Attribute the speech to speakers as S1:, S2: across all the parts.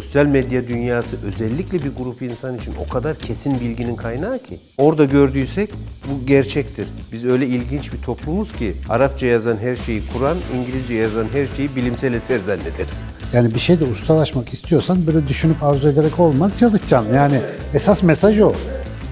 S1: sosyal medya dünyası özellikle bir grup insan için o kadar kesin bilginin kaynağı ki. Orada gördüysek bu gerçektir. Biz öyle ilginç bir toplumuz ki Arapça yazan her şeyi Kur'an, İngilizce yazan her şeyi bilimsel eser zannederiz.
S2: Yani bir şeyde ustalaşmak istiyorsan böyle düşünüp arzu ederek olmaz çalışacaksın. Yani esas mesaj o.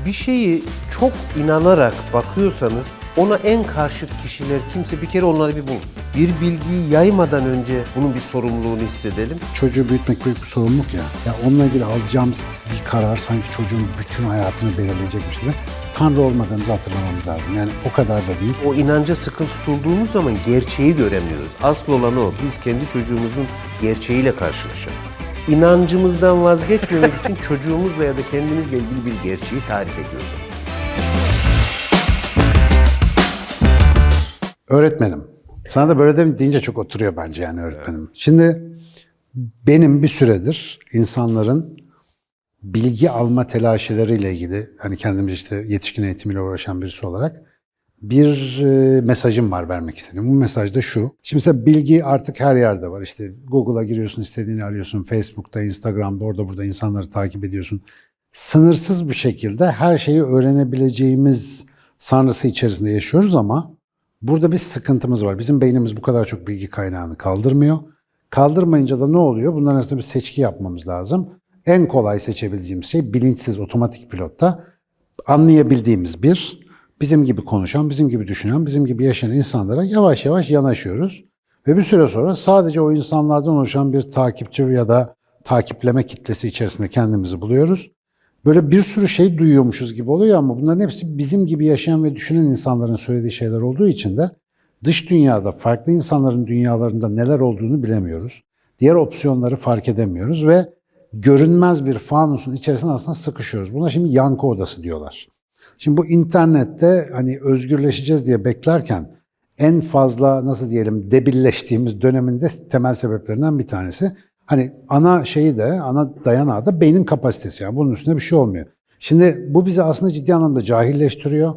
S1: Bir şeyi çok inanarak bakıyorsanız ona en karşıt kişiler kimse bir kere onları bir bulun. Bir bilgiyi yaymadan önce bunun bir sorumluluğunu hissedelim.
S2: Çocuğu büyütmek büyük bir sorumluluk ya. Ya onunla ilgili alacağımız bir karar sanki çocuğun bütün hayatını belirleyecekmiş gibi. Tanrı olmadığımızı hatırlamamız lazım. Yani o kadar da değil.
S1: O inanca sıkı tutulduğumuz zaman gerçeği göremiyoruz. Asıl olan o. Biz kendi çocuğumuzun gerçeğiyle karşılaşalım. İnancımızdan vazgeçmemek için çocuğumuzla ya da kendimizle ilgili bir gerçeği tarif ediyoruz.
S2: Öğretmenim. Sana da böyle de deyince çok oturuyor bence yani öğretmenim. Şimdi benim bir süredir insanların bilgi alma telaşeleriyle ilgili hani kendimiz işte yetişkin eğitimiyle uğraşan birisi olarak bir e, mesajım var vermek istedim. Bu mesaj da şu. Şimdi mesela bilgi artık her yerde var. İşte Google'a giriyorsun, istediğini arıyorsun. Facebook'ta, Instagram'da, orada burada insanları takip ediyorsun. Sınırsız bir şekilde her şeyi öğrenebileceğimiz sanrısı içerisinde yaşıyoruz ama burada bir sıkıntımız var. Bizim beynimiz bu kadar çok bilgi kaynağını kaldırmıyor. Kaldırmayınca da ne oluyor? Bunların arasında bir seçki yapmamız lazım. En kolay seçebileceğimiz şey bilinçsiz otomatik pilotta anlayabildiğimiz bir, bizim gibi konuşan, bizim gibi düşünen, bizim gibi yaşayan insanlara yavaş yavaş yanaşıyoruz. Ve bir süre sonra sadece o insanlardan oluşan bir takipçi ya da takipleme kitlesi içerisinde kendimizi buluyoruz. Böyle bir sürü şey duyuyormuşuz gibi oluyor ama bunların hepsi bizim gibi yaşayan ve düşünen insanların söylediği şeyler olduğu için de dış dünyada farklı insanların dünyalarında neler olduğunu bilemiyoruz. Diğer opsiyonları fark edemiyoruz ve görünmez bir fanusun içerisinde aslında sıkışıyoruz. Buna şimdi yankı odası diyorlar. Şimdi bu internette hani özgürleşeceğiz diye beklerken en fazla nasıl diyelim debilleştiğimiz döneminde temel sebeplerinden bir tanesi. Hani ana şeyi de, ana dayanağı da beynin kapasitesi. Yani bunun üstünde bir şey olmuyor. Şimdi bu bizi aslında ciddi anlamda cahilleştiriyor,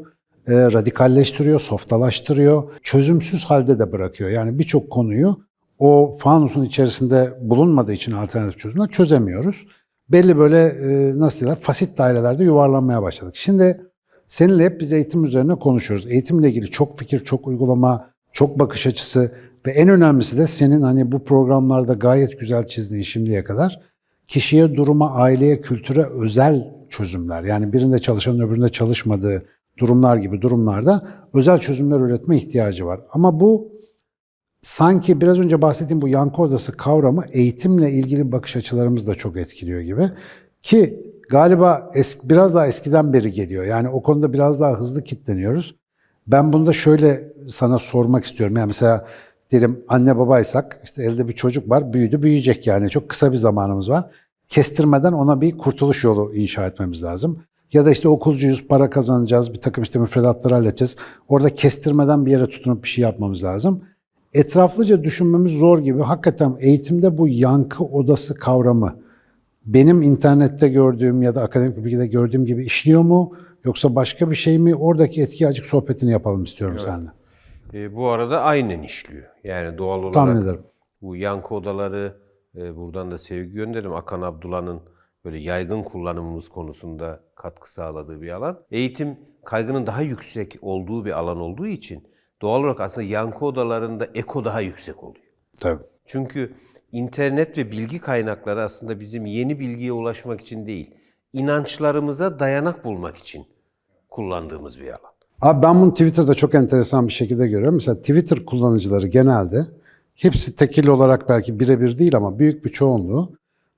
S2: e, radikalleştiriyor, softalaştırıyor, çözümsüz halde de bırakıyor. Yani birçok konuyu o fanusun içerisinde bulunmadığı için alternatif çözümler çözemiyoruz. Belli böyle e, nasıl diyorlar fasit dairelerde yuvarlanmaya başladık. Şimdi seninle hep biz eğitim üzerine konuşuyoruz. Eğitimle ilgili çok fikir, çok uygulama, çok bakış açısı ve en önemlisi de senin hani bu programlarda gayet güzel çizdiğin şimdiye kadar kişiye, duruma, aileye, kültüre özel çözümler. Yani birinde çalışanın öbüründe çalışmadığı durumlar gibi durumlarda özel çözümler üretme ihtiyacı var. Ama bu sanki biraz önce bahsettiğim bu yankı odası kavramı eğitimle ilgili bakış açılarımız da çok etkiliyor gibi. Ki galiba eski, biraz daha eskiden beri geliyor. Yani o konuda biraz daha hızlı kitleniyoruz. Ben bunu da şöyle sana sormak istiyorum. Yani mesela diyelim anne babaysak işte elde bir çocuk var büyüdü büyüyecek yani çok kısa bir zamanımız var. Kestirmeden ona bir kurtuluş yolu inşa etmemiz lazım. Ya da işte okulcuyuz, para kazanacağız, bir takım işte müfredatları halledeceğiz. Orada kestirmeden bir yere tutunup bir şey yapmamız lazım. Etraflıca düşünmemiz zor gibi. Hakikaten eğitimde bu yankı odası kavramı benim internette gördüğüm ya da akademik bilgide gördüğüm gibi işliyor mu? Yoksa başka bir şey mi? Oradaki etki açık sohbetini yapalım istiyorum seninle.
S1: E, bu arada aynen işliyor. Yani doğal olarak
S2: Tahmin ederim.
S1: bu yankı odaları, e, buradan da sevgi gönderim. Akan Abdullah'ın böyle yaygın kullanımımız konusunda katkı sağladığı bir alan. Eğitim kaygının daha yüksek olduğu bir alan olduğu için doğal olarak aslında yankı odalarında eko daha yüksek oluyor.
S2: Tabii.
S1: Çünkü internet ve bilgi kaynakları aslında bizim yeni bilgiye ulaşmak için değil, inançlarımıza dayanak bulmak için kullandığımız bir alan.
S2: Abi ben bunu Twitter'da çok enteresan bir şekilde görüyorum. Mesela Twitter kullanıcıları genelde hepsi tekil olarak belki birebir değil ama büyük bir çoğunluğu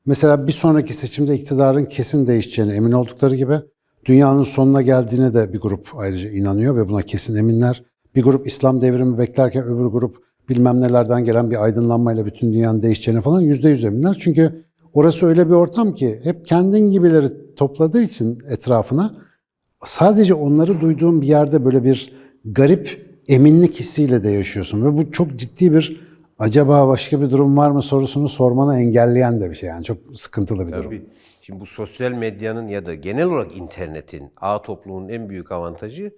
S2: mesela bir sonraki seçimde iktidarın kesin değişeceğine emin oldukları gibi dünyanın sonuna geldiğine de bir grup ayrıca inanıyor ve buna kesin eminler. Bir grup İslam devrimi beklerken öbür grup bilmem nelerden gelen bir aydınlanmayla bütün dünyanın değişeceğine falan yüzde yüz eminler. Çünkü orası öyle bir ortam ki hep kendin gibileri topladığı için etrafına sadece onları duyduğun bir yerde böyle bir garip eminlik hissiyle de yaşıyorsun. Ve bu çok ciddi bir acaba başka bir durum var mı sorusunu sormanı engelleyen de bir şey. Yani çok sıkıntılı bir durum.
S1: Tabii. Şimdi bu sosyal medyanın ya da genel olarak internetin, ağ toplumunun en büyük avantajı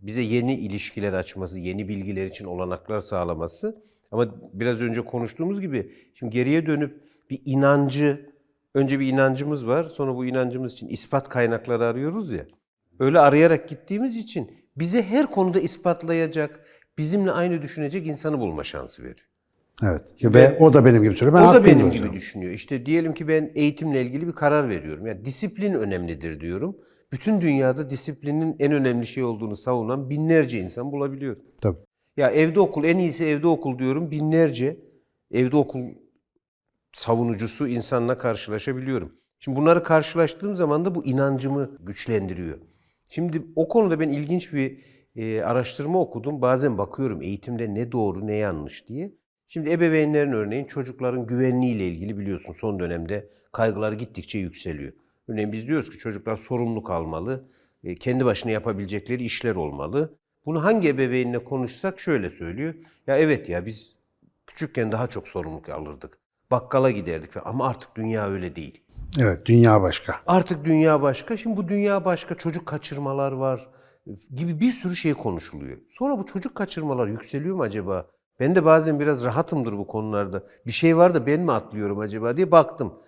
S1: bize yeni ilişkiler açması, yeni bilgiler için olanaklar sağlaması. Ama biraz önce konuştuğumuz gibi şimdi geriye dönüp bir inancı önce bir inancımız var. Sonra bu inancımız için ispat kaynakları arıyoruz ya. Öyle arayarak gittiğimiz için bize her konuda ispatlayacak, bizimle aynı düşünecek insanı bulma şansı veriyor.
S2: Evet. Ve o da benim gibi söylüyor. Ben
S1: o da benim gibi düşünüyor. İşte diyelim ki ben eğitimle ilgili bir karar veriyorum. Yani disiplin önemlidir diyorum. Bütün dünyada disiplinin en önemli şey olduğunu savunan binlerce insan bulabiliyorum.
S2: Tabii.
S1: Ya evde okul en iyisi evde okul diyorum. Binlerce evde okul savunucusu insanla karşılaşabiliyorum. Şimdi bunları karşılaştığım zaman da bu inancımı güçlendiriyor. Şimdi o konuda ben ilginç bir e, araştırma okudum. Bazen bakıyorum eğitimde ne doğru ne yanlış diye. Şimdi ebeveynlerin örneğin çocukların güvenliğiyle ilgili biliyorsun son dönemde kaygılar gittikçe yükseliyor. Örneğin biz diyoruz ki çocuklar sorumluluk almalı, e, kendi başına yapabilecekleri işler olmalı. Bunu hangi ebeveynle konuşsak şöyle söylüyor. Ya evet ya biz küçükken daha çok sorumluluk alırdık. Bakkala giderdik ama artık dünya öyle değil.
S2: Evet. Dünya başka.
S1: Artık dünya başka. Şimdi bu dünya başka. Çocuk kaçırmalar var gibi bir sürü şey konuşuluyor. Sonra bu çocuk kaçırmalar yükseliyor mu acaba? Ben de bazen biraz rahatımdır bu konularda. Bir şey var da ben mi atlıyorum acaba diye baktım.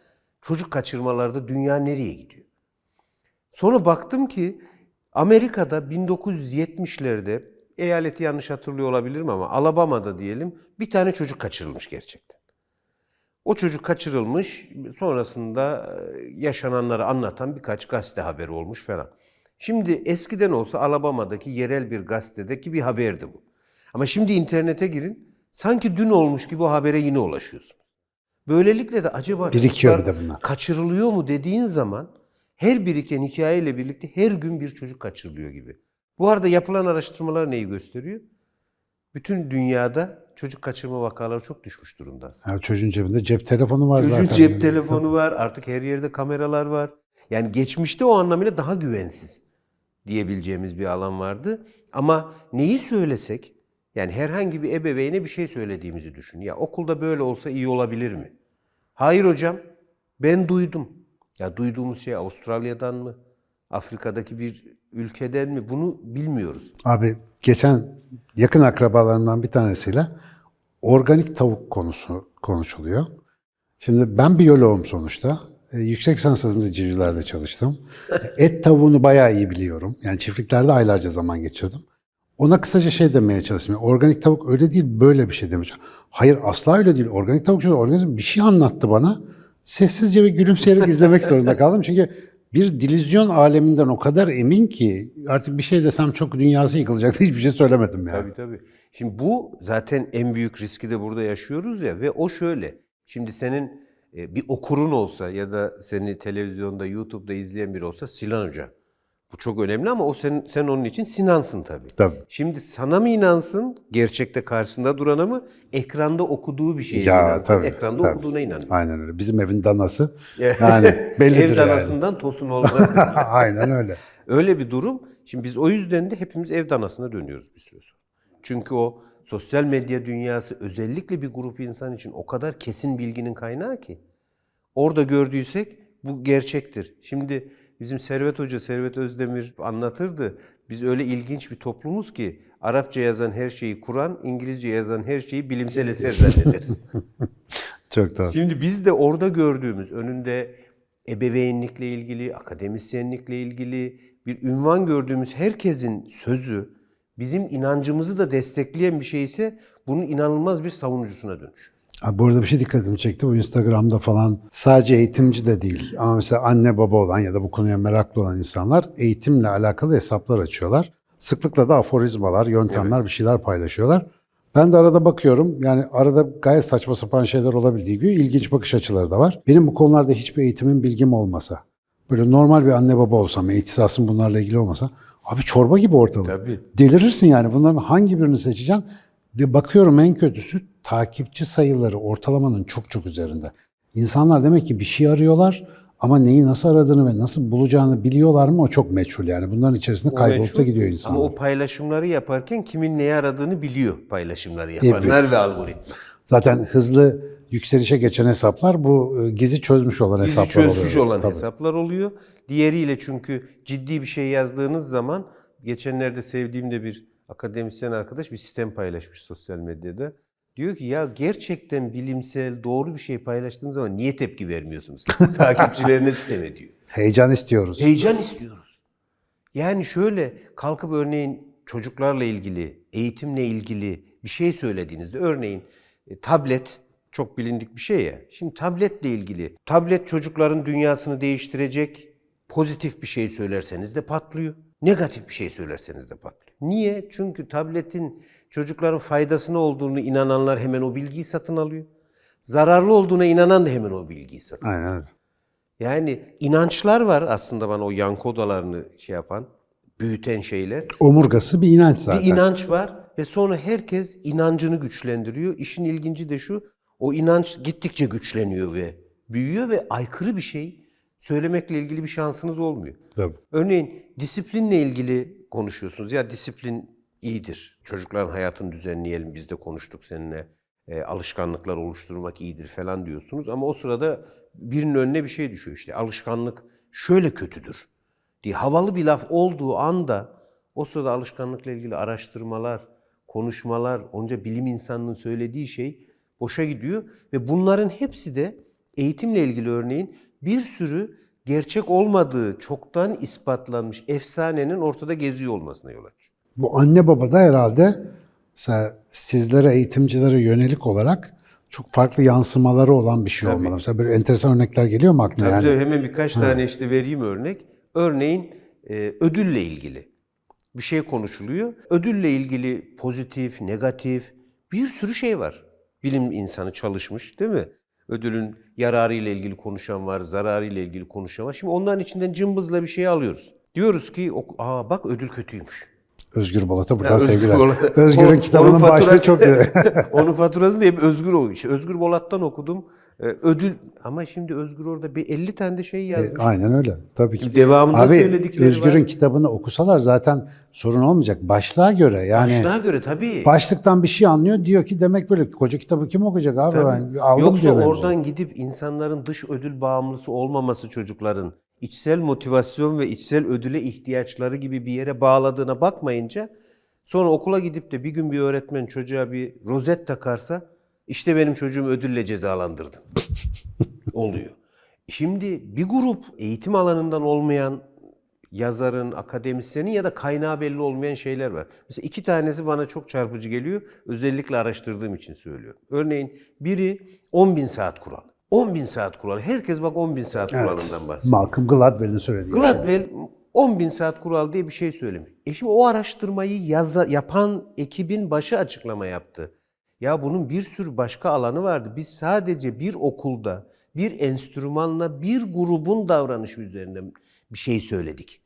S1: Çocuk kaçırmalarda dünya nereye gidiyor? Sonra baktım ki Amerika'da 1970'lerde eyaleti yanlış hatırlıyor olabilirim ama Alabama'da diyelim bir tane çocuk kaçırılmış gerçekten. O çocuk kaçırılmış, sonrasında e, yaşananları anlatan birkaç gazete haberi olmuş falan. Şimdi eskiden olsa Alabama'daki yerel bir gazetedeki bir haberdi bu. Ama şimdi internete girin, sanki dün olmuş gibi o habere yine ulaşıyorsunuz. Böylelikle de acaba
S2: Birikiyor de bunlar.
S1: kaçırılıyor mu dediğin zaman her biriken hikayeyle birlikte her gün bir çocuk kaçırılıyor gibi. Bu arada yapılan araştırmalar neyi gösteriyor? Bütün dünyada çocuk kaçırma vakaları çok düşmüş durumda.
S2: Yani çocuğun cebinde cep telefonu var
S1: Çocuğun
S2: zaten.
S1: cep telefonu var, artık her yerde kameralar var. Yani geçmişte o anlamıyla daha güvensiz diyebileceğimiz bir alan vardı. Ama neyi söylesek, yani herhangi bir ebeveyne bir şey söylediğimizi düşün. Ya okulda böyle olsa iyi olabilir mi? Hayır hocam, ben duydum. Ya duyduğumuz şey Avustralya'dan mı? Afrika'daki bir ülkeden mi? Bunu bilmiyoruz.
S2: Abi geçen yakın akrabalarımdan bir tanesiyle organik tavuk konusu konuşuluyor. Şimdi ben biyoloğum sonuçta. E, yüksek lisans tezimde civcivlerde çalıştım. Et tavuğunu bayağı iyi biliyorum. Yani çiftliklerde aylarca zaman geçirdim. Ona kısaca şey demeye çalıştım. Yani Organik tavuk öyle değil, böyle bir şey demiş. Hayır asla öyle değil. Organik tavuk şöyle, organik bir şey anlattı bana. Sessizce ve gülümseyerek izlemek zorunda kaldım. Çünkü bir dilizyon aleminden o kadar emin ki artık bir şey desem çok dünyası yıkılacaktı. Hiçbir şey söylemedim yani.
S1: Tabii tabii. Şimdi bu zaten en büyük riski de burada yaşıyoruz ya ve o şöyle. Şimdi senin e, bir okurun olsa ya da seni televizyonda, YouTube'da izleyen biri olsa Sinan Hoca. Bu çok önemli ama o sen, sen onun için Sinan'sın tabii.
S2: Tabii.
S1: Şimdi sana mı inansın, gerçekte karşısında durana mı, ekranda okuduğu bir şeye
S2: Ya,
S1: inansın,
S2: tabii,
S1: ekranda
S2: tabii.
S1: okuduğuna inanıyor.
S2: Aynen öyle. Bizim evin danası. Yani bellidir
S1: Ev
S2: yani.
S1: danasından tosun olmaz.
S2: Aynen öyle.
S1: Öyle bir durum. Şimdi biz o yüzden de hepimiz ev danasına dönüyoruz bir süre sonra. Çünkü o sosyal medya dünyası özellikle bir grup insan için o kadar kesin bilginin kaynağı ki. Orada gördüysek bu gerçektir. Şimdi bizim Servet Hoca, Servet Özdemir anlatırdı. Biz öyle ilginç bir toplumuz ki Arapça yazan her şeyi Kur'an, İngilizce yazan her şeyi bilimsel eser zannederiz.
S2: Çok tatlı.
S1: Şimdi biz de orada gördüğümüz önünde ebeveynlikle ilgili, akademisyenlikle ilgili bir ünvan gördüğümüz herkesin sözü bizim inancımızı da destekleyen bir şey ise bunun inanılmaz bir savunucusuna dönüş.
S2: Abi bu arada bir şey dikkatimi çekti. Bu Instagram'da falan sadece eğitimci de değil. Ama mesela anne baba olan ya da bu konuya meraklı olan insanlar eğitimle alakalı hesaplar açıyorlar. Sıklıkla da aforizmalar, yöntemler, bir şeyler paylaşıyorlar. Ben de arada bakıyorum. Yani arada gayet saçma sapan şeyler olabildiği gibi ilginç bakış açıları da var. Benim bu konularda hiçbir eğitimim, bilgim olmasa, böyle normal bir anne baba olsam, ihtisasım bunlarla ilgili olmasa, abi çorba gibi ortalık.
S1: Tabii.
S2: Delirirsin yani. Bunların hangi birini seçeceksin? Ve bakıyorum en kötüsü takipçi sayıları ortalamanın çok çok üzerinde. İnsanlar demek ki bir şey arıyorlar ama neyi nasıl aradığını ve nasıl bulacağını biliyorlar mı o çok meçhul yani. Bunların içerisinde kaybolup da gidiyor insanlar.
S1: Ama o paylaşımları yaparken kimin neyi aradığını biliyor paylaşımları yapanlar
S2: Evet.
S1: ve algoritma.
S2: Zaten hızlı yükselişe geçen hesaplar bu e, gizi çözmüş olan
S1: Bizi
S2: hesaplar oluyor.
S1: çözmüş olan
S2: Tabii.
S1: hesaplar oluyor. Diğeriyle çünkü ciddi bir şey yazdığınız zaman geçenlerde sevdiğim de bir akademisyen arkadaş bir sistem paylaşmış sosyal medyada. Diyor ki ya gerçekten bilimsel doğru bir şey paylaştığım zaman niye tepki vermiyorsunuz? Takipçilerine sitem ediyor.
S2: Heyecan istiyoruz.
S1: Heyecan istiyoruz. Yani şöyle kalkıp örneğin çocuklarla ilgili, eğitimle ilgili bir şey söylediğinizde örneğin e, tablet çok bilindik bir şey ya. Şimdi tabletle ilgili tablet çocukların dünyasını değiştirecek pozitif bir şey söylerseniz de patlıyor. Negatif bir şey söylerseniz de patlıyor. Niye? Çünkü tabletin çocukların faydasına olduğunu inananlar hemen o bilgiyi satın alıyor. Zararlı olduğuna inanan da hemen o bilgiyi satın alıyor.
S2: Aynen öyle.
S1: Yani inançlar var aslında bana o yankı odalarını şey yapan, büyüten şeyler.
S2: Omurgası bir inanç zaten.
S1: Bir inanç var ve sonra herkes inancını güçlendiriyor. İşin ilginci de şu, o inanç gittikçe güçleniyor ve büyüyor ve aykırı bir şey söylemekle ilgili bir şansınız olmuyor.
S2: Tabii.
S1: Örneğin disiplinle ilgili konuşuyorsunuz. Ya disiplin iyidir. Çocukların hayatını düzenleyelim. Biz de konuştuk seninle. E, alışkanlıklar oluşturmak iyidir falan diyorsunuz. Ama o sırada birinin önüne bir şey düşüyor. İşte alışkanlık şöyle kötüdür diye havalı bir laf olduğu anda o sırada alışkanlıkla ilgili araştırmalar, konuşmalar, onca bilim insanının söylediği şey boşa gidiyor. Ve bunların hepsi de eğitimle ilgili örneğin bir sürü gerçek olmadığı çoktan ispatlanmış efsanenin ortada geziyor olmasına yol açıyor.
S2: Bu anne baba da herhalde mesela sizlere eğitimcilere yönelik olarak çok farklı yansımaları olan bir şey olmalı. Mesela böyle enteresan örnekler geliyor mu aklına?
S1: Tabii
S2: yani?
S1: tabii, hemen birkaç tane işte vereyim örnek. Örneğin e, ödülle ilgili bir şey konuşuluyor. Ödülle ilgili pozitif, negatif bir sürü şey var. Bilim insanı çalışmış değil mi? Ödülün yararı ile ilgili konuşan var, zararı ile ilgili konuşan var. Şimdi onların içinden cımbızla bir şey alıyoruz. Diyoruz ki, aa bak ödül kötüymüş.
S2: Özgür Bolat'a buradan
S1: Ya Özgür
S2: sevgiler.
S1: Bolat-
S2: Özgür'ün kitabının başlığı çok iyi.
S1: Onun faturasını hep Özgür o. İşte Özgür Bolat'tan okudum. Ee, ödül ama şimdi Özgür orada bir 50 tane de şey yazmış.
S2: Aynen öyle. Tabii ki.
S1: Devamında
S2: Abi
S1: söyledikleri
S2: Özgür'ün
S1: var.
S2: kitabını okusalar zaten sorun olmayacak. Başlığa göre yani
S1: Başlığa göre tabii.
S2: başlıktan bir şey anlıyor diyor ki demek böyle koca kitabı kim okuyacak abi ben aldım
S1: Yoksa
S2: diyor bence.
S1: oradan gidip insanların dış ödül bağımlısı olmaması çocukların içsel motivasyon ve içsel ödüle ihtiyaçları gibi bir yere bağladığına bakmayınca sonra okula gidip de bir gün bir öğretmen çocuğa bir rozet takarsa işte benim çocuğumu ödülle cezalandırdın. Oluyor. Şimdi bir grup eğitim alanından olmayan yazarın, akademisyenin ya da kaynağı belli olmayan şeyler var. Mesela iki tanesi bana çok çarpıcı geliyor. Özellikle araştırdığım için söylüyorum. Örneğin biri 10 bin saat kuralı. 10 bin saat kuralı. Herkes bak 10 bin saat kuralından bahsediyor.
S2: Malcolm Gladwell'in söylediği.
S1: Gladwell 10 bin saat kural diye bir şey söylemiş. E şimdi o araştırmayı yaza, yapan ekibin başı açıklama yaptı. Ya bunun bir sürü başka alanı vardı. Biz sadece bir okulda bir enstrümanla bir grubun davranışı üzerinden bir şey söyledik.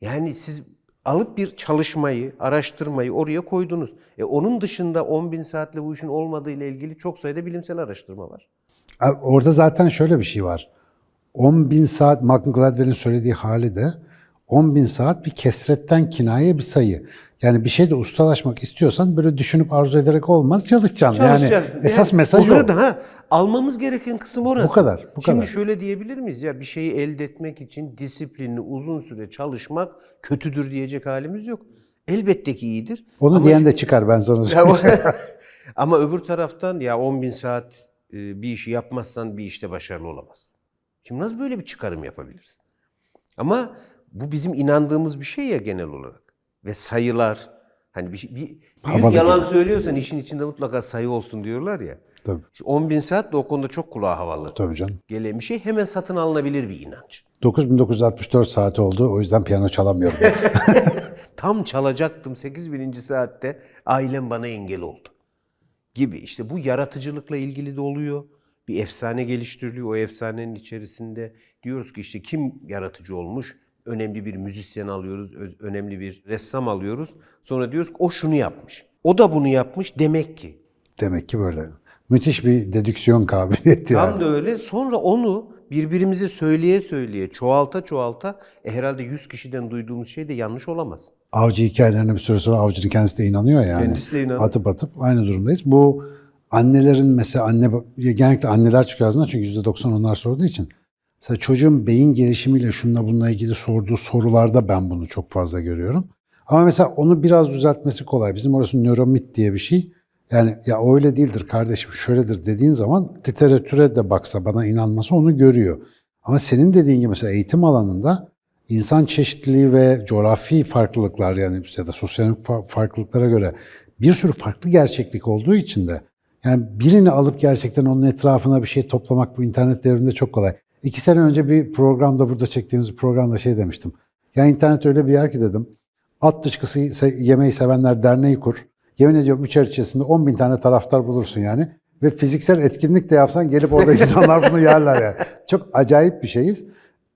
S1: Yani siz alıp bir çalışmayı, araştırmayı oraya koydunuz. E onun dışında 10 bin saatle bu işin olmadığı ile ilgili çok sayıda bilimsel araştırma var.
S2: Abi Orada zaten şöyle bir şey var. 10 bin saat, Malcolm Gladwell'in söylediği hali de 10 bin saat bir kesretten kinaye bir sayı. Yani bir şeyde ustalaşmak istiyorsan böyle düşünüp arzu ederek olmaz, çalışacaksın. Yani
S1: Çalışacaksın.
S2: esas
S1: Yani
S2: mesaj o.
S1: Orada ha, almamız gereken kısım orası.
S2: Bu kadar, bu
S1: Şimdi
S2: kadar.
S1: şöyle diyebilir miyiz ya bir şeyi elde etmek için disiplinli uzun süre çalışmak kötüdür diyecek halimiz yok. Elbette ki iyidir.
S2: Onu
S1: Ama
S2: diyen de çıkar ben sana söyleyeyim.
S1: o- Ama öbür taraftan ya 10 bin saat e, bir işi yapmazsan bir işte başarılı olamaz. Şimdi nasıl böyle bir çıkarım yapabilirsin? Ama bu bizim inandığımız bir şey ya genel olarak. Ve sayılar, hani bir, bir büyük
S2: Havalı
S1: yalan
S2: gibi.
S1: söylüyorsan işin içinde mutlaka sayı olsun diyorlar ya.
S2: Tabii,
S1: Şimdi 10 bin saat de o konuda çok kulağa havalı.
S2: tabii canım.
S1: Gelen bir şey hemen satın alınabilir bir inanç.
S2: 9964 saat oldu. O yüzden piyano çalamıyorum.
S1: Tam çalacaktım 8000. saatte ailem bana engel oldu. Gibi işte bu yaratıcılıkla ilgili de oluyor. Bir efsane geliştiriliyor. O efsanenin içerisinde diyoruz ki işte kim yaratıcı olmuş? Önemli bir müzisyen alıyoruz, önemli bir ressam alıyoruz. Sonra diyoruz ki o şunu yapmış. O da bunu yapmış demek ki.
S2: Demek ki böyle. Müthiş bir dedüksiyon kabiliyeti yani.
S1: Tam da öyle. Sonra onu birbirimize söyleye söyleye, çoğalta çoğalta e herhalde 100 kişiden duyduğumuz şey de yanlış olamaz.
S2: Avcı hikayelerine bir süre sonra avcının kendisi de inanıyor yani.
S1: Kendisi de inanıyor.
S2: Atıp atıp aynı durumdayız. Bu annelerin mesela anne genellikle anneler çıkıyor ağzından çünkü %90 onlar sorduğu için. Mesela çocuğun beyin gelişimiyle şununla bununla ilgili sorduğu sorularda ben bunu çok fazla görüyorum. Ama mesela onu biraz düzeltmesi kolay. Bizim orası nöromit diye bir şey. Yani ya öyle değildir kardeşim şöyledir dediğin zaman literatüre de baksa bana inanması onu görüyor. Ama senin dediğin gibi mesela eğitim alanında insan çeşitliliği ve coğrafi farklılıklar yani ya da sosyal fa- farklılıklara göre bir sürü farklı gerçeklik olduğu için de yani birini alıp gerçekten onun etrafına bir şey toplamak bu internet devrinde çok kolay. İki sene önce bir programda burada çektiğimiz bir programda şey demiştim. Ya internet öyle bir yer ki dedim. At dışkısı yemeği sevenler derneği kur. Yemin ediyorum üç ay içerisinde 10 bin tane taraftar bulursun yani. Ve fiziksel etkinlik de yapsan gelip orada insanlar bunu yerler yani. Çok acayip bir şeyiz.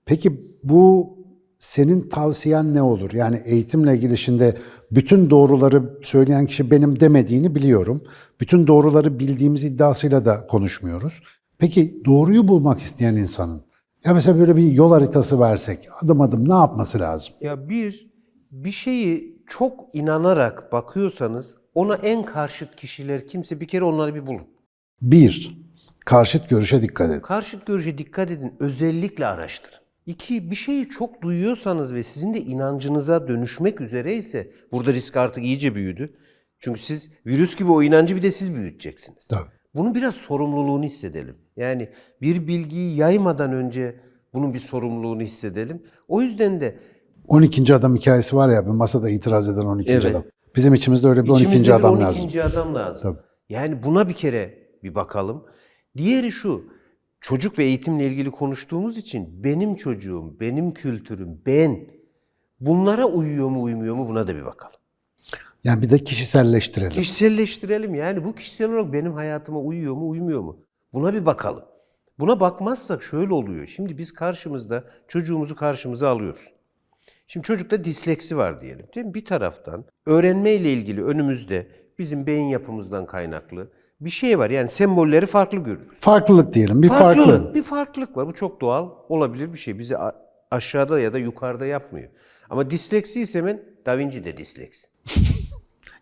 S2: Peki bu senin tavsiyen ne olur? Yani eğitimle ilgili şimdi bütün doğruları söyleyen kişi benim demediğini biliyorum. Bütün doğruları bildiğimiz iddiasıyla da konuşmuyoruz. Peki doğruyu bulmak isteyen insanın ya mesela böyle bir yol haritası versek adım adım ne yapması lazım?
S1: Ya bir, bir şeyi çok inanarak bakıyorsanız ona en karşıt kişiler kimse bir kere onları bir bulun.
S2: Bir, karşıt görüşe dikkat edin.
S1: Karşıt görüşe dikkat edin. Özellikle araştırın. İki, bir şeyi çok duyuyorsanız ve sizin de inancınıza dönüşmek üzereyse burada risk artık iyice büyüdü. Çünkü siz virüs gibi o inancı bir de siz büyüteceksiniz.
S2: Tabii.
S1: Bunun biraz sorumluluğunu hissedelim. Yani bir bilgiyi yaymadan önce bunun bir sorumluluğunu hissedelim. O yüzden de
S2: 12. adam hikayesi var ya bir masada itiraz eden 12.
S1: Evet.
S2: adam. Bizim içimizde öyle bir 12.
S1: İçimizde bir
S2: adam
S1: 12.
S2: lazım.
S1: adam lazım.
S2: Tabii.
S1: Yani buna bir kere bir bakalım. Diğeri şu. Çocuk ve eğitimle ilgili konuştuğumuz için benim çocuğum, benim kültürüm, ben bunlara uyuyor mu uymuyor mu buna da bir bakalım.
S2: Yani bir de kişiselleştirelim.
S1: Kişiselleştirelim yani bu kişisel olarak benim hayatıma uyuyor mu uymuyor mu? Buna bir bakalım. Buna bakmazsak şöyle oluyor. Şimdi biz karşımızda çocuğumuzu karşımıza alıyoruz. Şimdi çocukta disleksi var diyelim. Değil mi? Bir taraftan öğrenme ile ilgili önümüzde bizim beyin yapımızdan kaynaklı bir şey var. Yani sembolleri farklı görürüz.
S2: Farklılık diyelim. Bir
S1: Farklılık,
S2: farklı.
S1: Bir farklılık var. Bu çok doğal olabilir bir şey. Bizi aşağıda ya da yukarıda yapmıyor. Ama disleksi ise hemen Da Vinci de disleksi.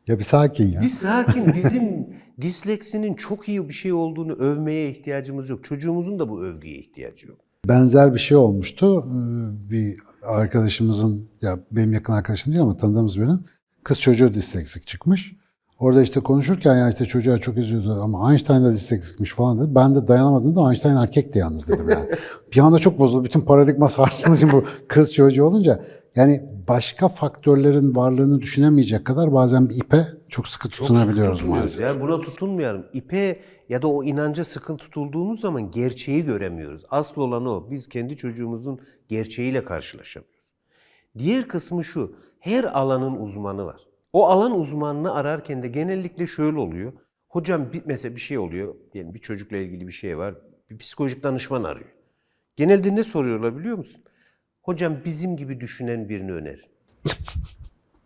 S2: Ya bir sakin ya.
S1: Bir sakin bizim disleksinin çok iyi bir şey olduğunu övmeye ihtiyacımız yok. Çocuğumuzun da bu övgüye ihtiyacı yok.
S2: Benzer bir şey olmuştu. Ee, Bir arkadaşımızın, ya benim yakın arkadaşım değil ama tanıdığımız birinin kız çocuğu disleksik çıkmış. Orada işte konuşurken ya işte çocuğa çok üzüldü ama Einstein da disleksikmiş falan dedi. Ben de dayanamadım da Einstein erkekti yalnız dedim yani. bir anda çok bozuldu. Bütün paradigma sarsıldı şimdi bu kız çocuğu olunca. Yani başka faktörlerin varlığını düşünemeyecek kadar bazen bir ipe çok sıkı tutunabiliyoruz
S1: Tutunuyoruz.
S2: maalesef.
S1: Yani buna tutunmayalım. İpe ya da o inanca sıkı tutulduğumuz zaman gerçeği göremiyoruz. Asıl olan o. Biz kendi çocuğumuzun gerçeğiyle karşılaşamıyoruz. Diğer kısmı şu. Her alanın uzmanı var. O alan uzmanını ararken de genellikle şöyle oluyor. Hocam bir, mesela bir şey oluyor. Yani bir çocukla ilgili bir şey var. Bir psikolojik danışman arıyor. Genelde ne soruyorlar biliyor musun? Hocam bizim gibi düşünen birini önerin.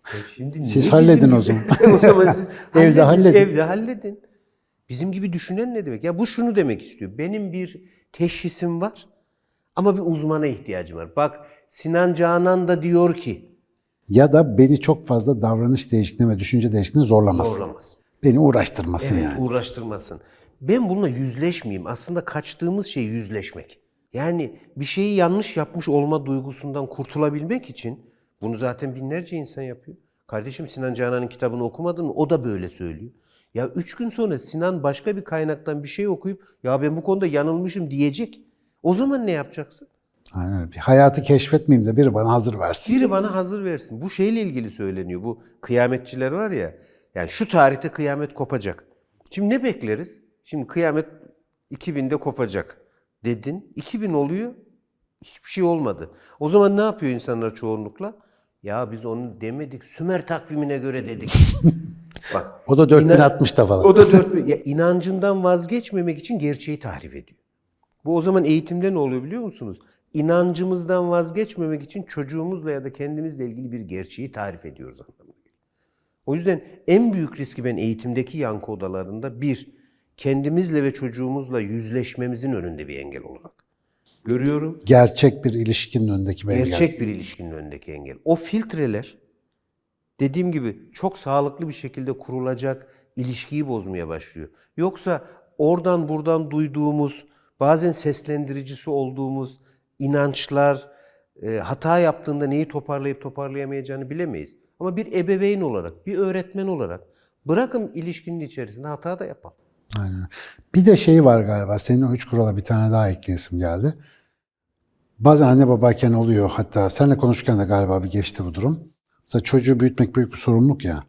S1: E şimdi
S2: Siz halledin o zaman.
S1: o zaman siz
S2: Evde halledin.
S1: Evde halledin. Bizim gibi düşünen ne demek? Ya bu şunu demek istiyor. Benim bir teşhisim var ama bir uzmana ihtiyacım var. Bak Sinan Canan da diyor ki
S2: Ya da beni çok fazla davranış değişikliğine ve düşünce değişikliğine zorlamasın.
S1: zorlamaz.
S2: Beni uğraştırmasın
S1: Evet,
S2: yani.
S1: uğraştırmasın. Ben bununla yüzleşmeyeyim. Aslında kaçtığımız şey yüzleşmek. Yani bir şeyi yanlış yapmış olma duygusundan kurtulabilmek için bunu zaten binlerce insan yapıyor. Kardeşim Sinan Canan'ın kitabını okumadın mı? O da böyle söylüyor. Ya üç gün sonra Sinan başka bir kaynaktan bir şey okuyup ya ben bu konuda yanılmışım diyecek. O zaman ne yapacaksın?
S2: Aynen öyle. Bir hayatı keşfetmeyeyim de biri bana hazır versin.
S1: Biri bana hazır versin. Bu şeyle ilgili söyleniyor. Bu kıyametçiler var ya. Yani şu tarihte kıyamet kopacak. Şimdi ne bekleriz? Şimdi kıyamet 2000'de kopacak dedin. 2000 oluyor. Hiçbir şey olmadı. O zaman ne yapıyor insanlar çoğunlukla? Ya biz onu demedik. Sümer takvimine göre dedik. Bak.
S2: O da 4060'da falan.
S1: O da dört, ya inancından vazgeçmemek için gerçeği tahrif ediyor. Bu o zaman eğitimde ne oluyor biliyor musunuz? İnancımızdan vazgeçmemek için çocuğumuzla ya da kendimizle ilgili bir gerçeği tarif ediyoruz anlamına geliyor. O yüzden en büyük riski ben eğitimdeki yankı odalarında bir, kendimizle ve çocuğumuzla yüzleşmemizin önünde bir engel olarak görüyorum.
S2: Gerçek bir ilişkinin önündeki bir engel.
S1: Gerçek bir ilişkinin önündeki engel. O filtreler dediğim gibi çok sağlıklı bir şekilde kurulacak ilişkiyi bozmaya başlıyor. Yoksa oradan buradan duyduğumuz, bazen seslendiricisi olduğumuz inançlar e, hata yaptığında neyi toparlayıp toparlayamayacağını bilemeyiz. Ama bir ebeveyn olarak, bir öğretmen olarak Bırakın ilişkinin içerisinde hata da yapalım.
S2: Aynen. Bir de şey var galiba. Senin o üç kurala bir tane daha ekleyesim geldi. Bazen anne babayken oluyor. Hatta seninle konuşurken de galiba bir geçti bu durum. Mesela çocuğu büyütmek büyük bir sorumluluk ya.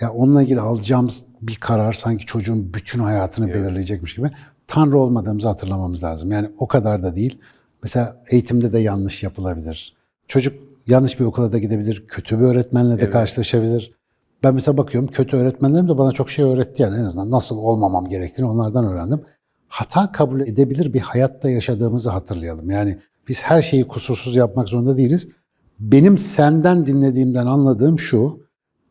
S2: Ya onunla ilgili alacağımız bir karar sanki çocuğun bütün hayatını belirleyecekmiş gibi. Tanrı olmadığımızı hatırlamamız lazım. Yani o kadar da değil. Mesela eğitimde de yanlış yapılabilir. Çocuk yanlış bir okula da gidebilir. Kötü bir öğretmenle de karşılaşabilir. Ben mesela bakıyorum kötü öğretmenlerim de bana çok şey öğretti yani en azından nasıl olmamam gerektiğini onlardan öğrendim. Hata kabul edebilir bir hayatta yaşadığımızı hatırlayalım. Yani biz her şeyi kusursuz yapmak zorunda değiliz. Benim senden dinlediğimden anladığım şu,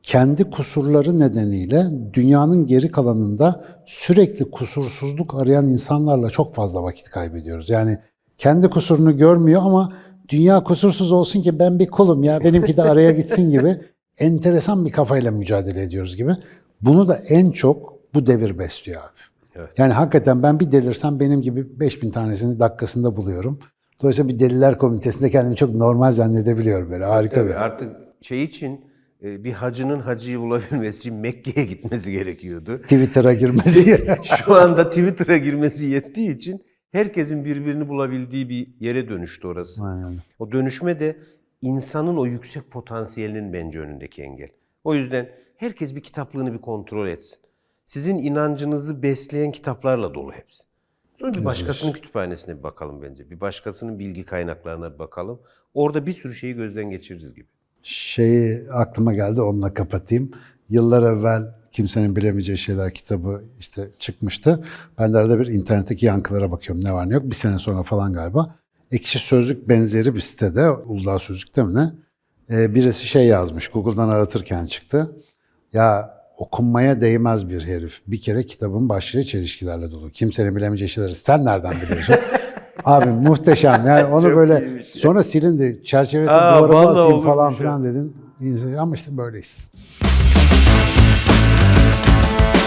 S2: kendi kusurları nedeniyle dünyanın geri kalanında sürekli kusursuzluk arayan insanlarla çok fazla vakit kaybediyoruz. Yani kendi kusurunu görmüyor ama dünya kusursuz olsun ki ben bir kulum ya benimki de araya gitsin gibi enteresan bir kafayla mücadele ediyoruz gibi. Bunu da en çok bu devir besliyor abi.
S1: Evet.
S2: Yani hakikaten ben bir delirsem benim gibi 5000 tanesini dakikasında buluyorum. Dolayısıyla bir deliler komitesinde kendimi çok normal zannedebiliyorum böyle harika
S1: Tabii
S2: bir.
S1: artık şey için e, bir hacının hacıyı bulabilmesi için Mekke'ye gitmesi gerekiyordu.
S2: Twitter'a girmesi.
S1: Şu anda Twitter'a girmesi yettiği için herkesin birbirini bulabildiği bir yere dönüştü orası.
S2: Aynen.
S1: O dönüşme de insanın o yüksek potansiyelinin bence önündeki engel. O yüzden herkes bir kitaplığını bir kontrol etsin. Sizin inancınızı besleyen kitaplarla dolu hepsi. Sonra bir başkasının kütüphanesine bir bakalım bence. Bir başkasının bilgi kaynaklarına bir bakalım. Orada bir sürü şeyi gözden geçiririz gibi.
S2: Şeyi aklıma geldi onunla kapatayım. Yıllar evvel Kimsenin Bilemeyeceği Şeyler kitabı işte çıkmıştı. Ben de arada bir internetteki yankılara bakıyorum ne var ne yok. Bir sene sonra falan galiba. Ekşi Sözlük benzeri bir sitede, Uludağ Sözlük'te mi ne? Ee, birisi şey yazmış, Google'dan aratırken çıktı. Ya okunmaya değmez bir herif. Bir kere kitabın başlığı çelişkilerle dolu. Kimsenin bilemeyeceği şeyleri sen nereden biliyorsun? Abi muhteşem. Yani onu böyle sonra silindi. Çerçevete
S1: Aa,
S2: duvara
S1: vallahi
S2: asayım falan filan dedin. Ama işte böyleyiz. Thank you